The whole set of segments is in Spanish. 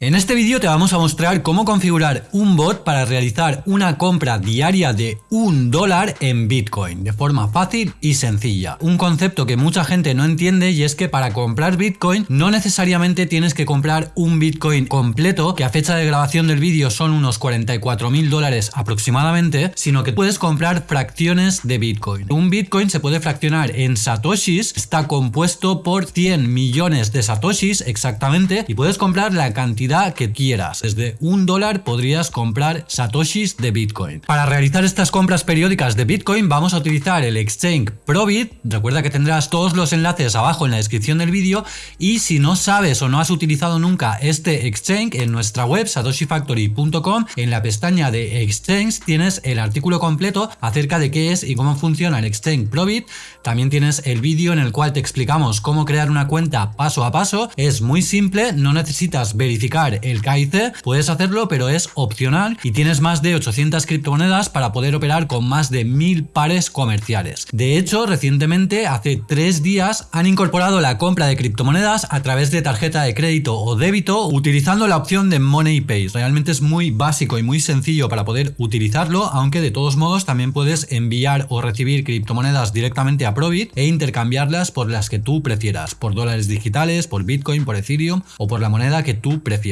En este vídeo te vamos a mostrar cómo configurar un bot para realizar una compra diaria de un dólar en Bitcoin de forma fácil y sencilla. Un concepto que mucha gente no entiende y es que para comprar Bitcoin no necesariamente tienes que comprar un Bitcoin completo, que a fecha de grabación del vídeo son unos 44 mil dólares aproximadamente, sino que puedes comprar fracciones de Bitcoin. Un Bitcoin se puede fraccionar en satoshis, está compuesto por 100 millones de satoshis exactamente y puedes comprar la cantidad que quieras. Desde un dólar podrías comprar satoshis de Bitcoin. Para realizar estas compras periódicas de Bitcoin vamos a utilizar el exchange Probit. Recuerda que tendrás todos los enlaces abajo en la descripción del vídeo y si no sabes o no has utilizado nunca este exchange en nuestra web satoshifactory.com en la pestaña de exchange tienes el artículo completo acerca de qué es y cómo funciona el exchange Probit. También tienes el vídeo en el cual te explicamos cómo crear una cuenta paso a paso. Es muy simple, no necesitas verificar el KIC, puedes hacerlo pero es opcional y tienes más de 800 criptomonedas para poder operar con más de 1000 pares comerciales. De hecho, recientemente, hace tres días, han incorporado la compra de criptomonedas a través de tarjeta de crédito o débito utilizando la opción de Money Pay. Realmente es muy básico y muy sencillo para poder utilizarlo, aunque de todos modos también puedes enviar o recibir criptomonedas directamente a Probit e intercambiarlas por las que tú prefieras, por dólares digitales, por Bitcoin, por Ethereum o por la moneda que tú prefieras.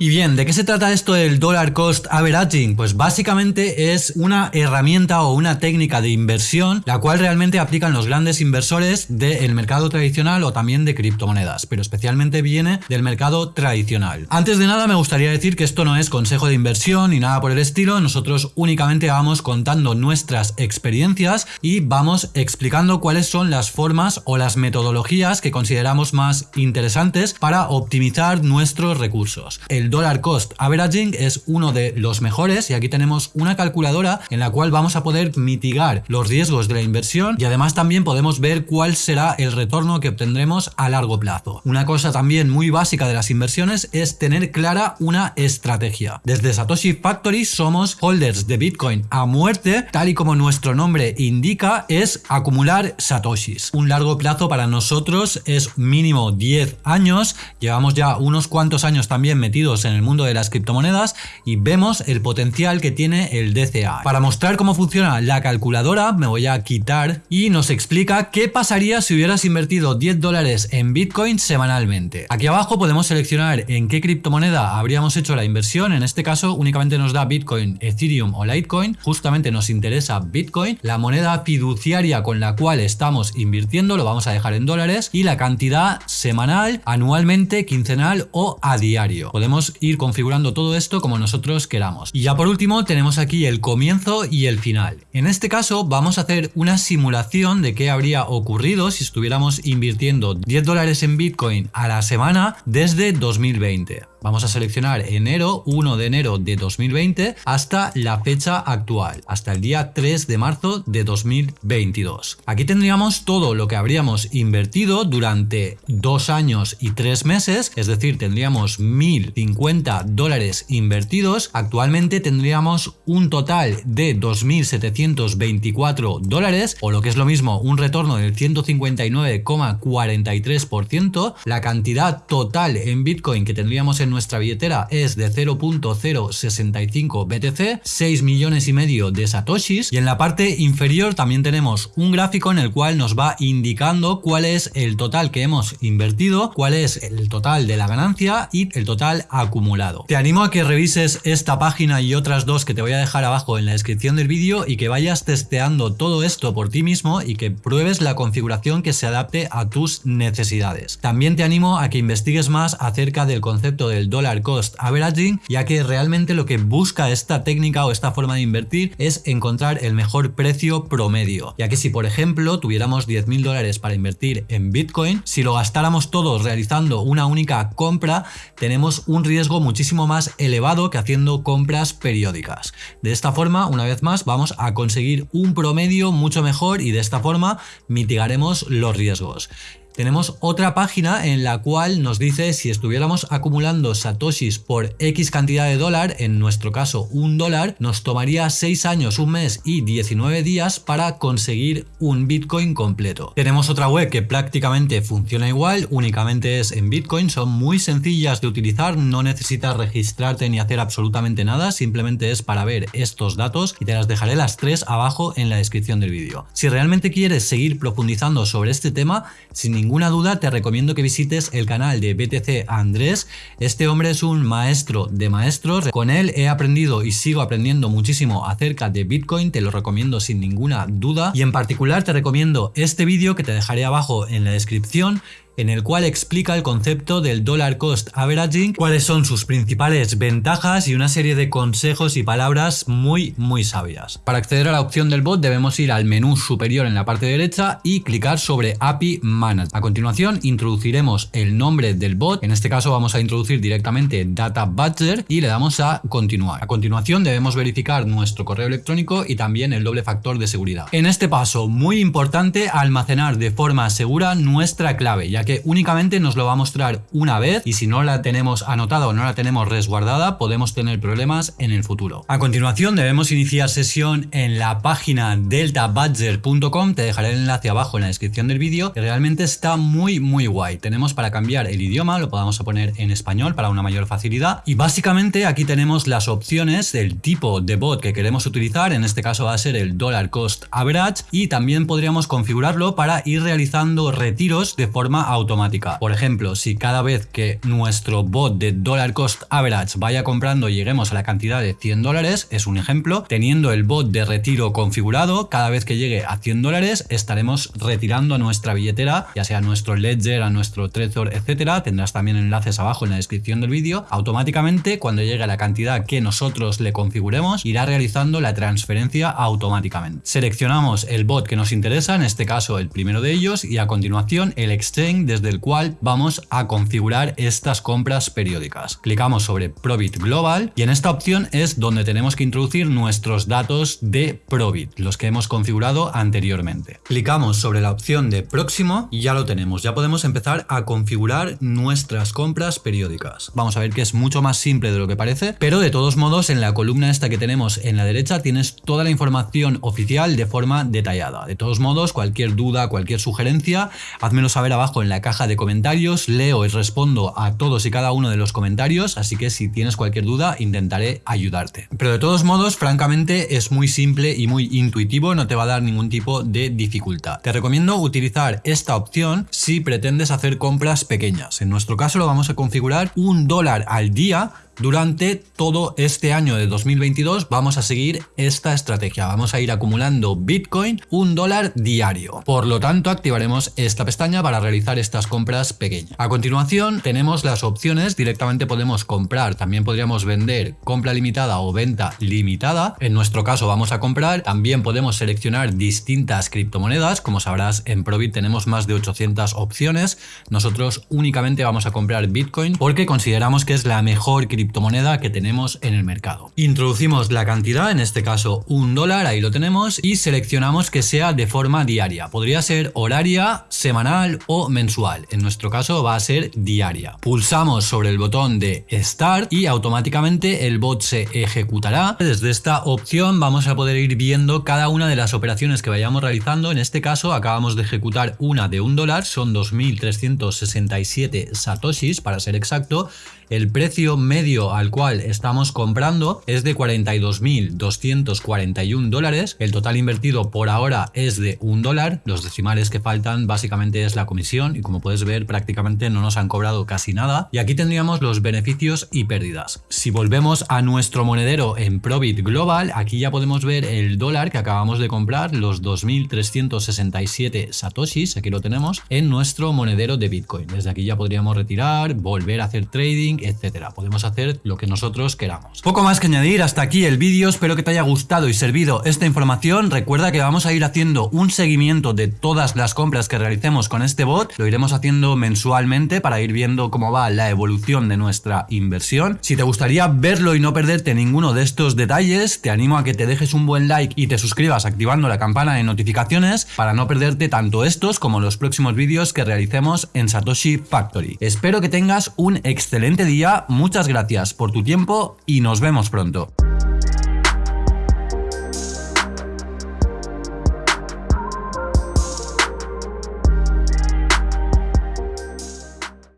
Y bien, ¿de qué se trata esto del dollar cost averaging? Pues básicamente es una herramienta o una técnica de inversión la cual realmente aplican los grandes inversores del mercado tradicional o también de criptomonedas, pero especialmente viene del mercado tradicional. Antes de nada me gustaría decir que esto no es consejo de inversión ni nada por el estilo, nosotros únicamente vamos contando nuestras experiencias y vamos explicando cuáles son las formas o las metodologías que consideramos más interesantes para optimizar nuestros recursos. El dollar cost averaging es uno de los mejores y aquí tenemos una calculadora en la cual vamos a poder mitigar los riesgos de la inversión y además también podemos ver cuál será el retorno que obtendremos a largo plazo. Una cosa también muy básica de las inversiones es tener clara una estrategia. Desde Satoshi Factory somos holders de Bitcoin a muerte, tal y como nuestro nombre indica, es acumular satoshis. Un largo plazo para nosotros es mínimo 10 años, llevamos ya unos cuantos años también metidos en el mundo de las criptomonedas y vemos el potencial que tiene el DCA. Para mostrar cómo funciona la calculadora me voy a quitar y nos explica qué pasaría si hubieras invertido 10 dólares en Bitcoin semanalmente. Aquí abajo podemos seleccionar en qué criptomoneda habríamos hecho la inversión, en este caso únicamente nos da Bitcoin, Ethereum o Litecoin, justamente nos interesa Bitcoin, la moneda fiduciaria con la cual estamos invirtiendo lo vamos a dejar en dólares y la cantidad semanal, anualmente, quincenal o a diario. Podemos ir configurando todo esto como nosotros queramos. Y ya por último tenemos aquí el comienzo y el final. En este caso vamos a hacer una simulación de qué habría ocurrido si estuviéramos invirtiendo 10 dólares en Bitcoin a la semana desde 2020. Vamos a seleccionar enero, 1 de enero de 2020 hasta la fecha actual, hasta el día 3 de marzo de 2022. Aquí tendríamos todo lo que habríamos invertido durante dos años y tres meses, es decir, tendríamos 1.050 dólares invertidos. Actualmente tendríamos un total de 2.724 dólares, o lo que es lo mismo, un retorno del 159,43%. La cantidad total en Bitcoin que tendríamos en nuestra billetera es de 0.065 BTC, 6 millones y medio de satoshis y en la parte inferior también tenemos un gráfico en el cual nos va indicando cuál es el total que hemos invertido, cuál es el total de la ganancia y el total acumulado. Te animo a que revises esta página y otras dos que te voy a dejar abajo en la descripción del vídeo y que vayas testeando todo esto por ti mismo y que pruebes la configuración que se adapte a tus necesidades. También te animo a que investigues más acerca del concepto de el dollar cost averaging, ya que realmente lo que busca esta técnica o esta forma de invertir es encontrar el mejor precio promedio, ya que si por ejemplo tuviéramos 10 mil dólares para invertir en Bitcoin, si lo gastáramos todos realizando una única compra, tenemos un riesgo muchísimo más elevado que haciendo compras periódicas. De esta forma, una vez más, vamos a conseguir un promedio mucho mejor y de esta forma mitigaremos los riesgos. Tenemos otra página en la cual nos dice si estuviéramos acumulando satoshis por X cantidad de dólar, en nuestro caso un dólar, nos tomaría 6 años, un mes y 19 días para conseguir un Bitcoin completo. Tenemos otra web que prácticamente funciona igual, únicamente es en Bitcoin, son muy sencillas de utilizar, no necesitas registrarte ni hacer absolutamente nada, simplemente es para ver estos datos y te las dejaré las tres abajo en la descripción del vídeo. Si realmente quieres seguir profundizando sobre este tema, sin ninguna duda te recomiendo que visites el canal de BTC Andrés. Este hombre es un maestro de maestros. Con él he aprendido y sigo aprendiendo muchísimo acerca de Bitcoin. Te lo recomiendo sin ninguna duda. Y en particular te recomiendo este vídeo que te dejaré abajo en la descripción en el cual explica el concepto del dollar cost averaging, cuáles son sus principales ventajas y una serie de consejos y palabras muy muy sabias. Para acceder a la opción del bot debemos ir al menú superior en la parte derecha y clicar sobre API Manage. A continuación introduciremos el nombre del bot, en este caso vamos a introducir directamente Data Badger y le damos a continuar. A continuación debemos verificar nuestro correo electrónico y también el doble factor de seguridad. En este paso muy importante almacenar de forma segura nuestra clave ya que únicamente nos lo va a mostrar una vez y si no la tenemos anotada o no la tenemos resguardada podemos tener problemas en el futuro. A continuación debemos iniciar sesión en la página deltabadger.com, te dejaré el enlace abajo en la descripción del vídeo, que realmente está muy muy guay. Tenemos para cambiar el idioma, lo podemos poner en español para una mayor facilidad y básicamente aquí tenemos las opciones del tipo de bot que queremos utilizar, en este caso va a ser el dollar cost average y también podríamos configurarlo para ir realizando retiros de forma automática. Por ejemplo, si cada vez que nuestro bot de dollar cost average vaya comprando lleguemos a la cantidad de 100 dólares, es un ejemplo, teniendo el bot de retiro configurado, cada vez que llegue a 100 dólares estaremos retirando nuestra billetera, ya sea nuestro Ledger, a nuestro Trezor, etcétera. Tendrás también enlaces abajo en la descripción del vídeo. Automáticamente, cuando llegue a la cantidad que nosotros le configuremos, irá realizando la transferencia automáticamente. Seleccionamos el bot que nos interesa, en este caso el primero de ellos, y a continuación el exchange desde el cual vamos a configurar estas compras periódicas. Clicamos sobre Probit Global y en esta opción es donde tenemos que introducir nuestros datos de Probit, los que hemos configurado anteriormente. Clicamos sobre la opción de próximo y ya lo tenemos, ya podemos empezar a configurar nuestras compras periódicas. Vamos a ver que es mucho más simple de lo que parece, pero de todos modos en la columna esta que tenemos en la derecha tienes toda la información oficial de forma detallada. De todos modos, cualquier duda, cualquier sugerencia, házmelo saber abajo en la caja de comentarios, leo y respondo a todos y cada uno de los comentarios, así que si tienes cualquier duda intentaré ayudarte. Pero de todos modos, francamente es muy simple y muy intuitivo, no te va a dar ningún tipo de dificultad. Te recomiendo utilizar esta opción si pretendes hacer compras pequeñas. En nuestro caso lo vamos a configurar un dólar al día durante todo este año de 2022 vamos a seguir esta estrategia. Vamos a ir acumulando Bitcoin un dólar diario. Por lo tanto, activaremos esta pestaña para realizar estas compras pequeñas. A continuación, tenemos las opciones. Directamente podemos comprar, también podríamos vender compra limitada o venta limitada. En nuestro caso vamos a comprar. También podemos seleccionar distintas criptomonedas. Como sabrás, en Probit tenemos más de 800 opciones. Nosotros únicamente vamos a comprar Bitcoin porque consideramos que es la mejor criptomoneda criptomoneda que tenemos en el mercado. Introducimos la cantidad, en este caso un dólar, ahí lo tenemos, y seleccionamos que sea de forma diaria. Podría ser horaria, semanal o mensual. En nuestro caso va a ser diaria. Pulsamos sobre el botón de Start y automáticamente el bot se ejecutará. Desde esta opción vamos a poder ir viendo cada una de las operaciones que vayamos realizando. En este caso acabamos de ejecutar una de un dólar, son 2.367 satoshis para ser exacto, el precio medio al cual estamos comprando es de 42.241 dólares. El total invertido por ahora es de un dólar. Los decimales que faltan básicamente es la comisión y como puedes ver prácticamente no nos han cobrado casi nada. Y aquí tendríamos los beneficios y pérdidas. Si volvemos a nuestro monedero en Probit Global, aquí ya podemos ver el dólar que acabamos de comprar, los 2.367 satoshis, aquí lo tenemos, en nuestro monedero de Bitcoin. Desde aquí ya podríamos retirar, volver a hacer trading etcétera. Podemos hacer lo que nosotros queramos. Poco más que añadir, hasta aquí el vídeo, espero que te haya gustado y servido esta información. Recuerda que vamos a ir haciendo un seguimiento de todas las compras que realicemos con este bot, lo iremos haciendo mensualmente para ir viendo cómo va la evolución de nuestra inversión. Si te gustaría verlo y no perderte ninguno de estos detalles, te animo a que te dejes un buen like y te suscribas activando la campana de notificaciones para no perderte tanto estos como los próximos vídeos que realicemos en Satoshi Factory. Espero que tengas un excelente día, muchas gracias por tu tiempo y nos vemos pronto.